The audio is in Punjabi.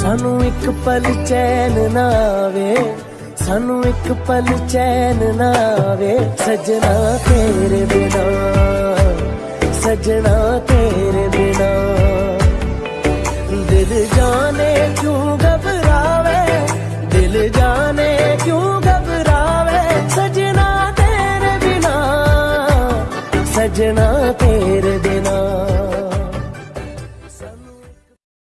ਸਾਨੂੰ ਇੱਕ ਪਲ ਚੈਨ ਨਾ ਆਵੇ, ਸਾਨੂੰ ਇੱਕ ਪਲ ਚੈਨ ਨਾ ਆਵੇ। ਸਜਣਾ ਤੇਰੇ ਬਿਨਾ, ਸਜਣਾ ਤੇਰੇ ਬਿਨਾ। ਦਿਲ ਜਾਣੇ ਕਿਉਂ ਘਬਰਾਵੇ, ਦਿਲ ਜਾਣੇ ਕਿਉਂ ਘਬਰਾਵੇ? ਸਜਣਾ ਤੇਰੇ ਬਿਨਾ, ਸਜਣਾ